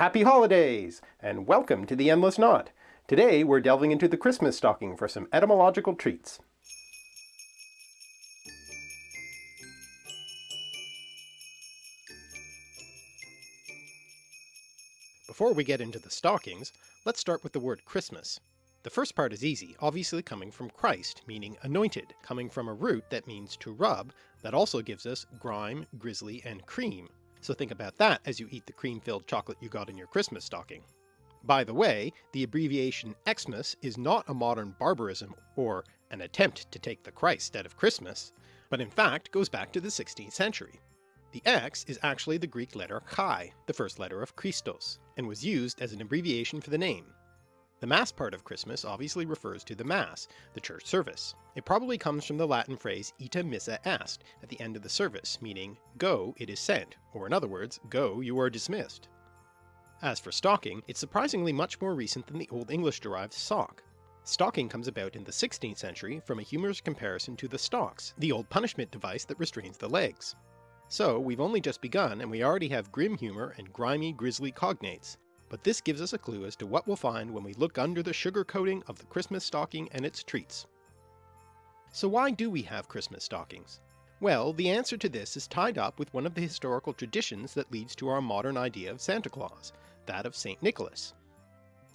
Happy holidays, and welcome to the Endless Knot. Today we're delving into the Christmas stocking for some etymological treats. Before we get into the stockings, let's start with the word Christmas. The first part is easy, obviously coming from Christ, meaning anointed, coming from a root that means to rub, that also gives us grime, grisly, and cream, so think about that as you eat the cream-filled chocolate you got in your Christmas stocking. By the way, the abbreviation Xmas is not a modern barbarism or an attempt to take the Christ out of Christmas, but in fact goes back to the 16th century. The X is actually the Greek letter chi, the first letter of Christos, and was used as an abbreviation for the name. The Mass part of Christmas obviously refers to the Mass, the church service. It probably comes from the Latin phrase ita missa est at the end of the service, meaning go it is sent, or in other words, go you are dismissed. As for stocking, it's surprisingly much more recent than the Old English derived sock. Stocking comes about in the 16th century from a humorous comparison to the stocks, the old punishment device that restrains the legs. So we've only just begun and we already have grim humour and grimy grisly cognates, but this gives us a clue as to what we'll find when we look under the sugar coating of the Christmas stocking and its treats. So why do we have Christmas stockings? Well, the answer to this is tied up with one of the historical traditions that leads to our modern idea of Santa Claus, that of St. Nicholas.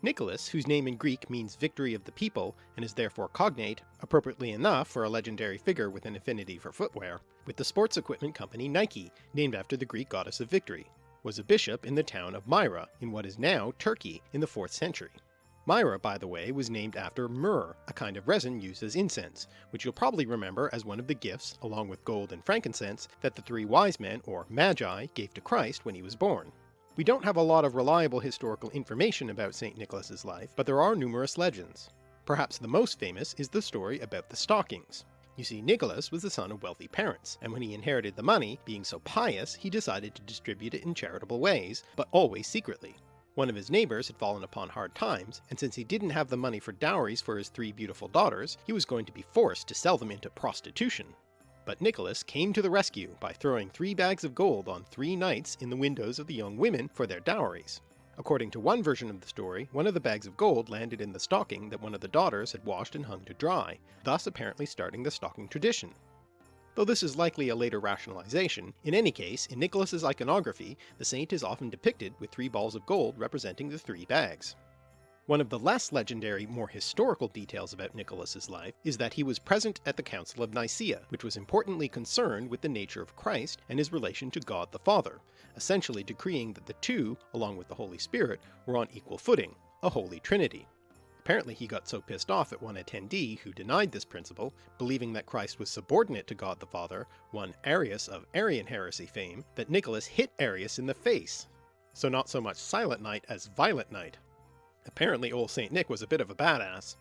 Nicholas, whose name in Greek means victory of the people and is therefore cognate, appropriately enough for a legendary figure with an affinity for footwear, with the sports equipment company Nike, named after the Greek goddess of victory was a bishop in the town of Myra in what is now Turkey in the 4th century. Myra, by the way, was named after myrrh, a kind of resin used as incense, which you'll probably remember as one of the gifts, along with gold and frankincense, that the three wise men, or magi, gave to Christ when he was born. We don't have a lot of reliable historical information about St. Nicholas's life, but there are numerous legends. Perhaps the most famous is the story about the stockings. You see, Nicholas was the son of wealthy parents, and when he inherited the money, being so pious, he decided to distribute it in charitable ways, but always secretly. One of his neighbours had fallen upon hard times, and since he didn't have the money for dowries for his three beautiful daughters, he was going to be forced to sell them into prostitution. But Nicholas came to the rescue by throwing three bags of gold on three nights in the windows of the young women for their dowries. According to one version of the story, one of the bags of gold landed in the stocking that one of the daughters had washed and hung to dry, thus apparently starting the stocking tradition. Though this is likely a later rationalization, in any case, in Nicholas's iconography, the saint is often depicted with three balls of gold representing the three bags. One of the less legendary, more historical details about Nicholas's life is that he was present at the Council of Nicaea, which was importantly concerned with the nature of Christ and his relation to God the Father, essentially decreeing that the two, along with the Holy Spirit, were on equal footing, a Holy Trinity. Apparently he got so pissed off at one attendee who denied this principle, believing that Christ was subordinate to God the Father, one Arius of Arian heresy fame, that Nicholas hit Arius in the face. So not so much Silent Night as Violent Night. Apparently old St. Nick was a bit of a badass.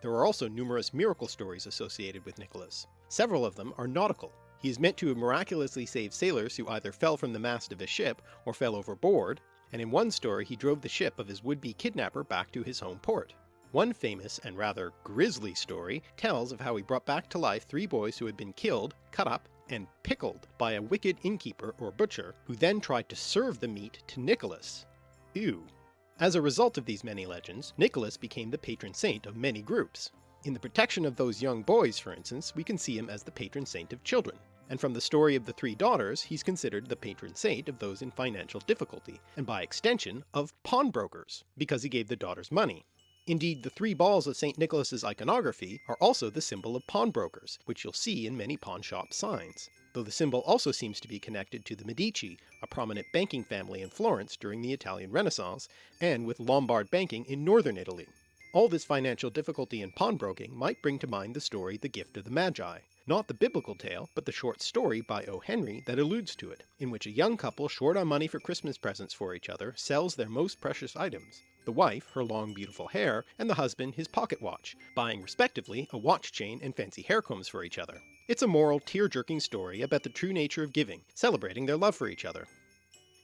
There are also numerous miracle stories associated with Nicholas. Several of them are nautical. He is meant to miraculously saved sailors who either fell from the mast of a ship or fell overboard, and in one story he drove the ship of his would-be kidnapper back to his home port. One famous and rather grisly story tells of how he brought back to life three boys who had been killed, cut up, and pickled by a wicked innkeeper or butcher, who then tried to serve the meat to Nicholas. Ew. As a result of these many legends, Nicholas became the patron saint of many groups. In the protection of those young boys, for instance, we can see him as the patron saint of children, and from the story of the three daughters he's considered the patron saint of those in financial difficulty, and by extension of pawnbrokers, because he gave the daughters money. Indeed, the three balls of St. Nicholas's iconography are also the symbol of pawnbrokers, which you'll see in many pawnshop signs though the symbol also seems to be connected to the Medici, a prominent banking family in Florence during the Italian Renaissance, and with Lombard banking in northern Italy. All this financial difficulty in pawnbroking might bring to mind the story The Gift of the Magi, not the biblical tale, but the short story by O. Henry that alludes to it, in which a young couple short on money for Christmas presents for each other sells their most precious items, the wife her long beautiful hair, and the husband his pocket watch, buying respectively a watch chain and fancy hair combs for each other. It's a moral, tear-jerking story about the true nature of giving, celebrating their love for each other.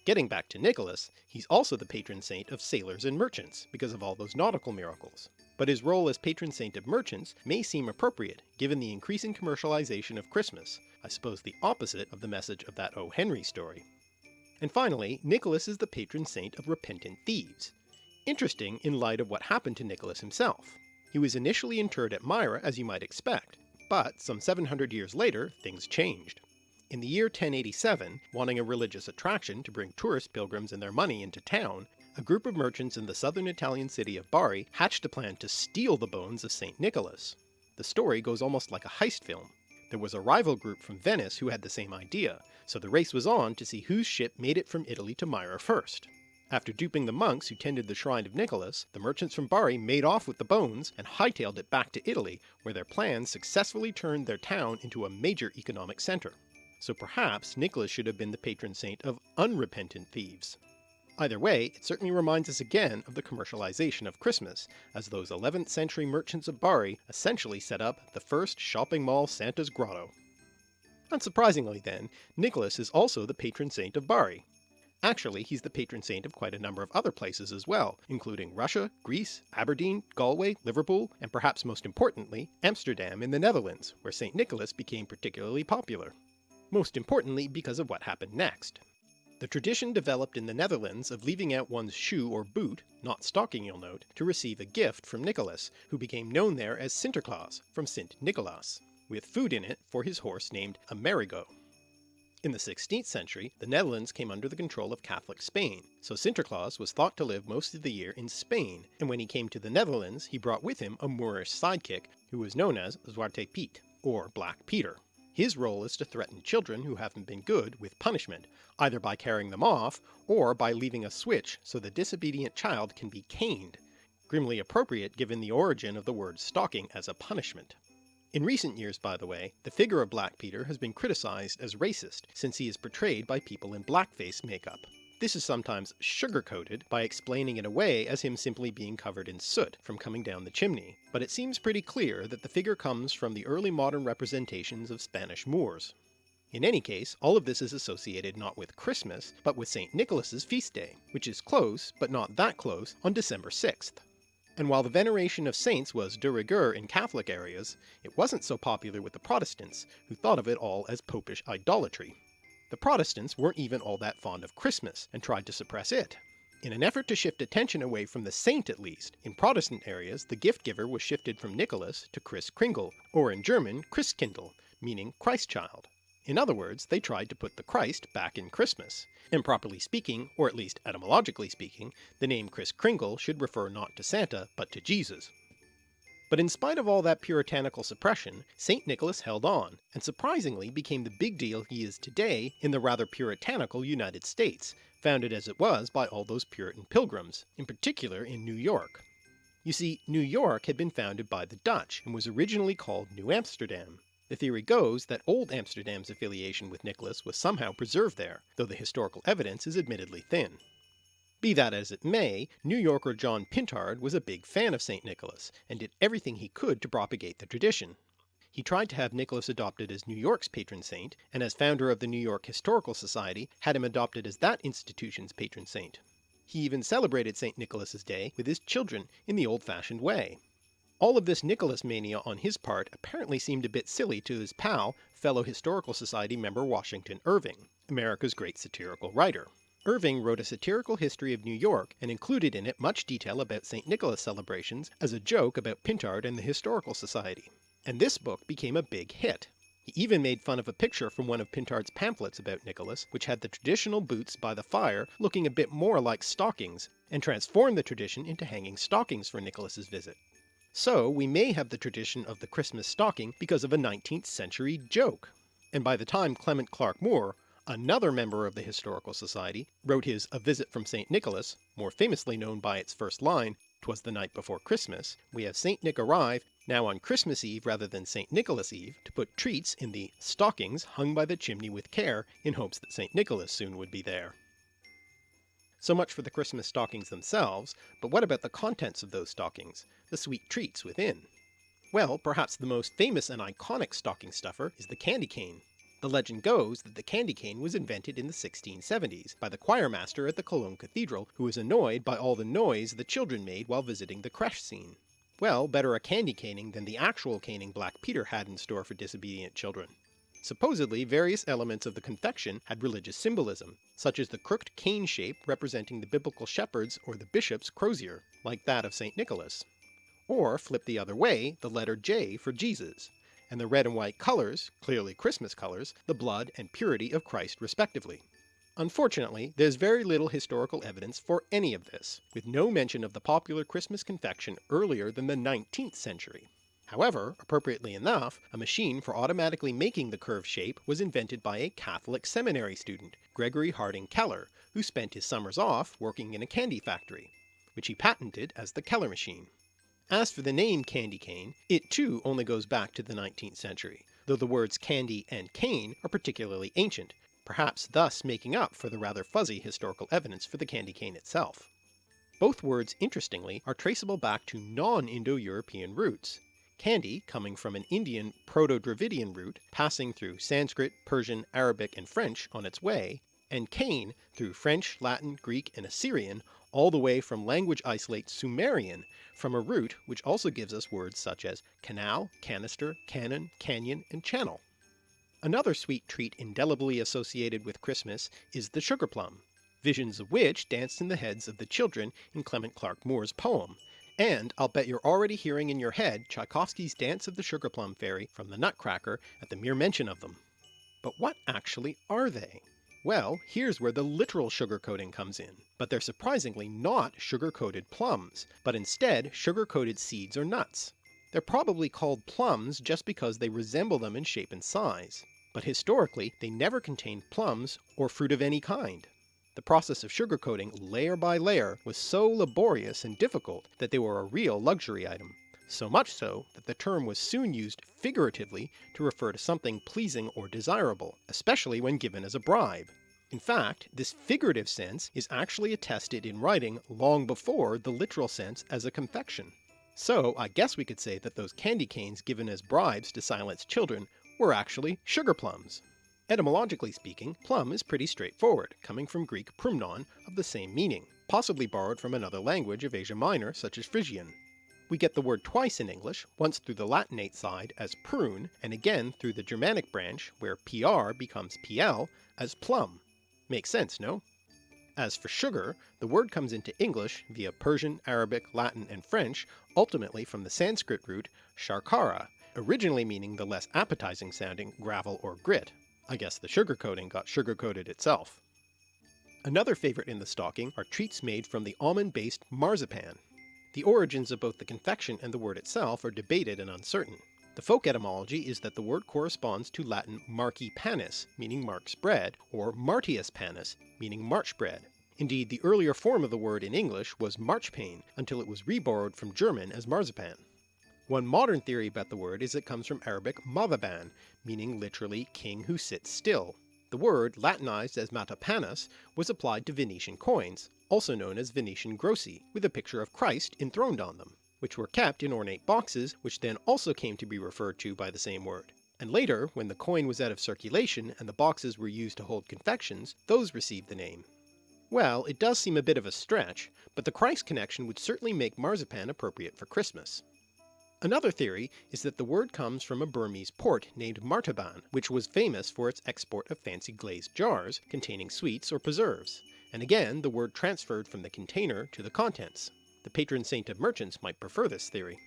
Getting back to Nicholas, he's also the patron saint of sailors and merchants, because of all those nautical miracles. But his role as patron saint of merchants may seem appropriate, given the increasing commercialization of Christmas, I suppose the opposite of the message of that O. Henry story. And finally, Nicholas is the patron saint of repentant thieves. Interesting in light of what happened to Nicholas himself. He was initially interred at Myra as you might expect, but some 700 years later things changed. In the year 1087, wanting a religious attraction to bring tourist pilgrims and their money into town, a group of merchants in the southern Italian city of Bari hatched a plan to steal the bones of St. Nicholas. The story goes almost like a heist film. There was a rival group from Venice who had the same idea, so the race was on to see whose ship made it from Italy to Myra first. After duping the monks who tended the shrine of Nicholas, the merchants from Bari made off with the bones and hightailed it back to Italy, where their plans successfully turned their town into a major economic centre. So perhaps Nicholas should have been the patron saint of unrepentant thieves. Either way, it certainly reminds us again of the commercialization of Christmas, as those 11th century merchants of Bari essentially set up the first shopping mall Santa's grotto. Unsurprisingly then, Nicholas is also the patron saint of Bari. Actually, he's the patron saint of quite a number of other places as well, including Russia, Greece, Aberdeen, Galway, Liverpool, and perhaps most importantly, Amsterdam in the Netherlands, where St. Nicholas became particularly popular. Most importantly because of what happened next. The tradition developed in the Netherlands of leaving out one's shoe or boot, not stocking you'll note, to receive a gift from Nicholas, who became known there as Sinterklaas, from Sint Nicholas, with food in it for his horse named Amerigo. In the 16th century, the Netherlands came under the control of Catholic Spain, so Sinterklaas was thought to live most of the year in Spain, and when he came to the Netherlands he brought with him a Moorish sidekick who was known as Zwarte Piet, or Black Peter. His role is to threaten children who haven't been good with punishment, either by carrying them off, or by leaving a switch so the disobedient child can be caned, grimly appropriate given the origin of the word stocking as a punishment. In recent years, by the way, the figure of Black Peter has been criticized as racist, since he is portrayed by people in blackface makeup. This is sometimes sugar-coated by explaining it away as him simply being covered in soot from coming down the chimney, but it seems pretty clear that the figure comes from the early modern representations of Spanish Moors. In any case, all of this is associated not with Christmas, but with St. Nicholas's feast day, which is close, but not that close, on December 6th. And while the veneration of saints was de rigueur in Catholic areas, it wasn't so popular with the Protestants, who thought of it all as popish idolatry. The Protestants weren't even all that fond of Christmas, and tried to suppress it. In an effort to shift attention away from the saint at least, in Protestant areas the gift giver was shifted from Nicholas to Kris Kringle, or in German Christkindl, meaning Christ child. In other words, they tried to put the Christ back in Christmas, and properly speaking, or at least etymologically speaking, the name Kris Kringle should refer not to Santa, but to Jesus. But in spite of all that puritanical suppression, St. Nicholas held on, and surprisingly became the big deal he is today in the rather puritanical United States, founded as it was by all those Puritan pilgrims, in particular in New York. You see, New York had been founded by the Dutch, and was originally called New Amsterdam. The theory goes that Old Amsterdam's affiliation with Nicholas was somehow preserved there, though the historical evidence is admittedly thin. Be that as it may, New Yorker John Pintard was a big fan of St. Nicholas, and did everything he could to propagate the tradition. He tried to have Nicholas adopted as New York's patron saint, and as founder of the New York Historical Society had him adopted as that institution's patron saint. He even celebrated St. Nicholas's Day with his children in the old-fashioned way. All of this Nicholas mania on his part apparently seemed a bit silly to his pal, fellow Historical Society member Washington Irving, America's great satirical writer. Irving wrote a satirical history of New York and included in it much detail about St. Nicholas celebrations as a joke about Pintard and the Historical Society. And this book became a big hit. He even made fun of a picture from one of Pintard's pamphlets about Nicholas, which had the traditional boots by the fire looking a bit more like stockings, and transformed the tradition into hanging stockings for Nicholas's visit. So we may have the tradition of the Christmas stocking because of a 19th century joke. And by the time Clement Clarke Moore, Another member of the Historical Society wrote his A Visit from St. Nicholas, more famously known by its first line, "'Twas the night before Christmas, we have St. Nick arrive, now on Christmas Eve rather than St. Nicholas Eve, to put treats in the stockings hung by the chimney with care, in hopes that St. Nicholas soon would be there. So much for the Christmas stockings themselves, but what about the contents of those stockings, the sweet treats within? Well, perhaps the most famous and iconic stocking stuffer is the candy cane. The legend goes that the candy cane was invented in the 1670s by the choirmaster at the Cologne Cathedral who was annoyed by all the noise the children made while visiting the creche scene. Well, better a candy caning than the actual caning Black Peter had in store for disobedient children. Supposedly various elements of the confection had religious symbolism, such as the crooked cane shape representing the biblical shepherd's or the bishop's crozier, like that of St. Nicholas. Or flip the other way, the letter J for Jesus, and the red and white colours, clearly Christmas colours, the blood and purity of Christ respectively. Unfortunately, there's very little historical evidence for any of this, with no mention of the popular Christmas confection earlier than the 19th century. However, appropriately enough, a machine for automatically making the curved shape was invented by a Catholic seminary student, Gregory Harding Keller, who spent his summers off working in a candy factory, which he patented as the Keller machine. As for the name candy cane, it too only goes back to the 19th century, though the words candy and cane are particularly ancient, perhaps thus making up for the rather fuzzy historical evidence for the candy cane itself. Both words interestingly are traceable back to non-Indo-European roots, candy coming from an Indian Proto-Dravidian root passing through Sanskrit, Persian, Arabic and French on its way, and cane through French, Latin, Greek and Assyrian all the way from language isolate Sumerian from a root which also gives us words such as canal, canister, cannon, canyon and channel. Another sweet treat indelibly associated with Christmas is the sugar plum, visions of which danced in the heads of the children in Clement Clarke Moore's poem, and I'll bet you're already hearing in your head Tchaikovsky's Dance of the Sugar Plum Fairy from the Nutcracker at the mere mention of them. But what actually are they? Well, here's where the literal sugar coating comes in, but they're surprisingly not sugar-coated plums, but instead sugar-coated seeds or nuts. They're probably called plums just because they resemble them in shape and size but historically they never contained plums or fruit of any kind. The process of sugar coating layer by layer was so laborious and difficult that they were a real luxury item, so much so that the term was soon used figuratively to refer to something pleasing or desirable, especially when given as a bribe. In fact, this figurative sense is actually attested in writing long before the literal sense as a confection. So I guess we could say that those candy canes given as bribes to silence children were actually sugar plums. Etymologically speaking, plum is pretty straightforward, coming from Greek prumnon of the same meaning, possibly borrowed from another language of Asia Minor such as Phrygian. We get the word twice in English, once through the Latinate side as prune, and again through the Germanic branch where pr becomes pl as plum. Makes sense, no? As for sugar, the word comes into English via Persian, Arabic, Latin, and French, ultimately from the Sanskrit root sharkara, originally meaning the less appetizing sounding gravel or grit. I guess the sugar coating got sugar coated itself. Another favourite in the stocking are treats made from the almond-based marzipan. The origins of both the confection and the word itself are debated and uncertain. The folk etymology is that the word corresponds to Latin marci panis, meaning Mark's bread, or martius panis, meaning March bread. Indeed, the earlier form of the word in English was marchpane, until it was reborrowed from German as marzipan. One modern theory about the word is it comes from Arabic mavaban, meaning literally king who sits still. The word, latinized as matapanus, was applied to Venetian coins, also known as Venetian grossi, with a picture of Christ enthroned on them, which were kept in ornate boxes which then also came to be referred to by the same word. And later, when the coin was out of circulation and the boxes were used to hold confections, those received the name. Well, it does seem a bit of a stretch, but the Christ connection would certainly make marzipan appropriate for Christmas. Another theory is that the word comes from a Burmese port named Martaban, which was famous for its export of fancy glazed jars containing sweets or preserves, and again the word transferred from the container to the contents. The patron saint of merchants might prefer this theory.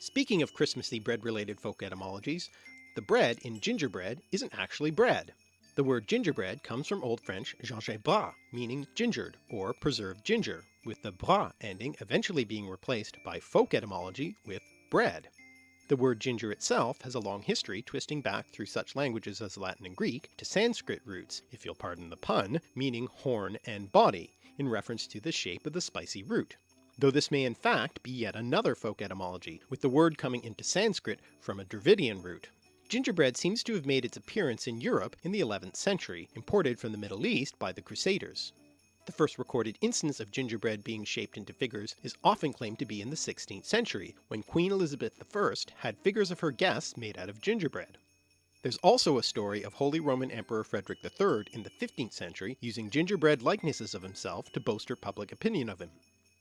Speaking of Christmassy bread-related folk etymologies, the bread in gingerbread isn't actually bread. The word gingerbread comes from Old French gingembre, meaning gingered, or preserved ginger, with the bras ending eventually being replaced by folk etymology with bread. The word ginger itself has a long history twisting back through such languages as Latin and Greek to Sanskrit roots, if you'll pardon the pun, meaning horn and body, in reference to the shape of the spicy root. Though this may in fact be yet another folk etymology, with the word coming into Sanskrit from a Dravidian root. Gingerbread seems to have made its appearance in Europe in the 11th century, imported from the Middle East by the Crusaders. The first recorded instance of gingerbread being shaped into figures is often claimed to be in the 16th century, when Queen Elizabeth I had figures of her guests made out of gingerbread. There's also a story of Holy Roman Emperor Frederick III in the 15th century using gingerbread likenesses of himself to bolster public opinion of him.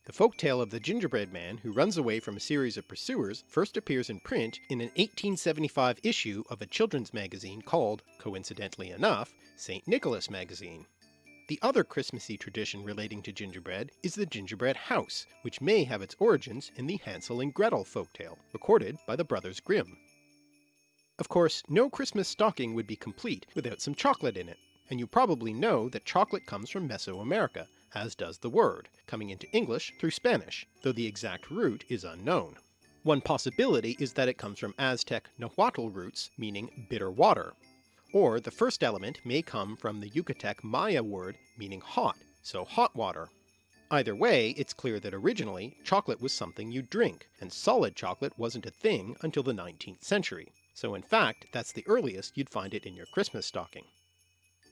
The folk tale of the gingerbread man who runs away from a series of pursuers first appears in print in an 1875 issue of a children's magazine called, coincidentally enough, St. Nicholas Magazine. The other Christmassy tradition relating to gingerbread is the gingerbread house, which may have its origins in the Hansel and Gretel folktale, recorded by the Brothers Grimm. Of course, no Christmas stocking would be complete without some chocolate in it, and you probably know that chocolate comes from Mesoamerica, as does the word, coming into English through Spanish, though the exact root is unknown. One possibility is that it comes from Aztec Nahuatl roots meaning bitter water, or the first element may come from the Yucatec Maya word meaning hot, so hot water. Either way, it's clear that originally chocolate was something you drink, and solid chocolate wasn't a thing until the 19th century, so in fact that's the earliest you'd find it in your Christmas stocking.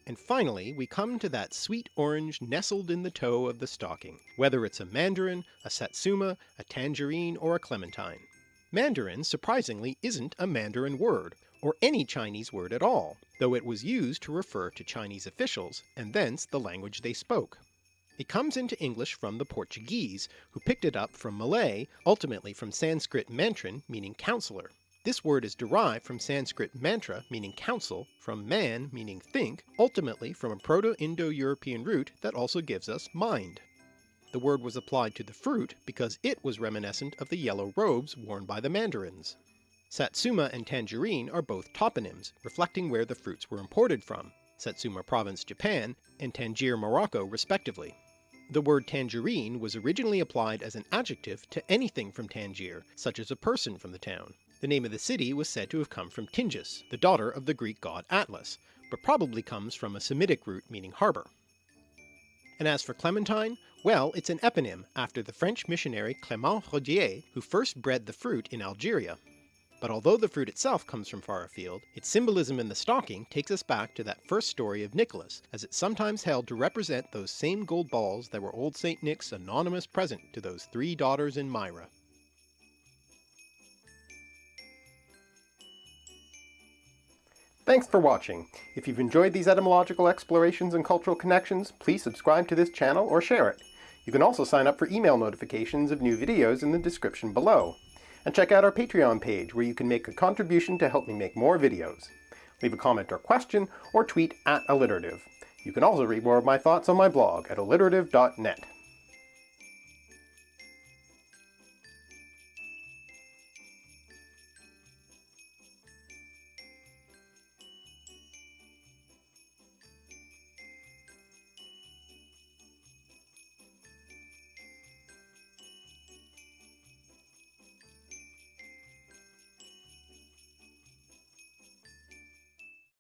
And finally we come to that sweet orange nestled in the toe of the stocking, whether it's a mandarin, a satsuma, a tangerine, or a clementine. Mandarin surprisingly isn't a Mandarin word, or any Chinese word at all, though it was used to refer to Chinese officials, and thence the language they spoke. It comes into English from the Portuguese, who picked it up from Malay, ultimately from Sanskrit mantran meaning counselor. This word is derived from Sanskrit mantra meaning counsel, from man meaning think, ultimately from a Proto-Indo-European root that also gives us mind. The word was applied to the fruit because it was reminiscent of the yellow robes worn by the mandarins. Satsuma and tangerine are both toponyms, reflecting where the fruits were imported from, Satsuma Province, Japan, and Tangier, Morocco respectively. The word tangerine was originally applied as an adjective to anything from Tangier, such as a person from the town. The name of the city was said to have come from Tingis, the daughter of the Greek god Atlas, but probably comes from a Semitic root meaning harbour. And as for clementine, well it's an eponym after the French missionary Clement Rodier who first bred the fruit in Algeria. But although the fruit itself comes from far afield, its symbolism in the stocking takes us back to that first story of Nicholas, as it's sometimes held to represent those same gold balls that were old St. Nick's anonymous present to those three daughters in Myra. Thanks for watching. If you've enjoyed these etymological explorations and cultural connections, please subscribe to this channel or share it. You can also sign up for email notifications of new videos in the description below. And check out our Patreon page where you can make a contribution to help me make more videos. Leave a comment or question, or tweet at alliterative. You can also read more of my thoughts on my blog at alliterative.net.